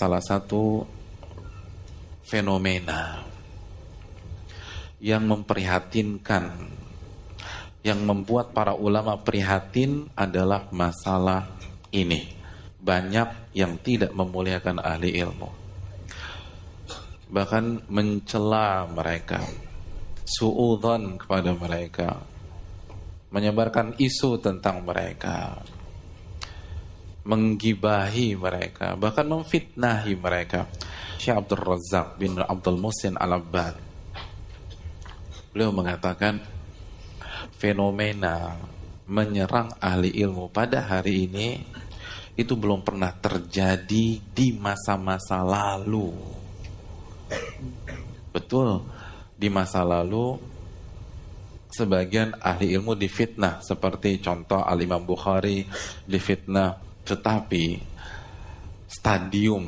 salah satu fenomena yang memprihatinkan yang membuat para ulama prihatin adalah masalah ini. Banyak yang tidak memuliakan ahli ilmu. Bahkan mencela mereka suudzon kepada mereka menyebarkan isu tentang mereka menggibahi mereka bahkan memfitnahi mereka. Syekh Abdul Razak bin Abdul Musin Al-Abbad beliau mengatakan fenomena menyerang ahli ilmu pada hari ini itu belum pernah terjadi di masa-masa lalu. Betul di masa lalu sebagian ahli ilmu difitnah seperti contoh Al-Imam Bukhari difitnah tetapi stadium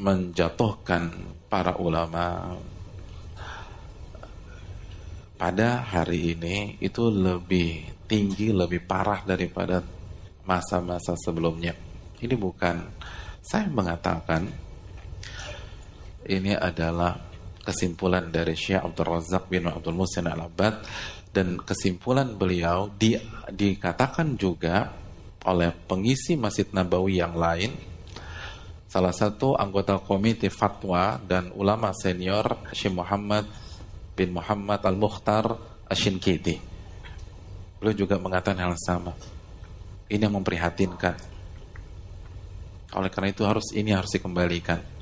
menjatuhkan para ulama pada hari ini itu lebih tinggi, lebih parah daripada masa-masa sebelumnya. Ini bukan saya mengatakan ini adalah kesimpulan dari Syekh Abdul Razak bin Abdul Musin Al-Abad dan kesimpulan beliau di, dikatakan juga oleh pengisi Masjid Nabawi yang lain salah satu anggota komite fatwa dan ulama senior Syekh Muhammad bin Muhammad Al-Mukhtar Ashinkiti. Beliau juga mengatakan hal sama. Ini yang memprihatinkan. Oleh karena itu harus ini harus dikembalikan.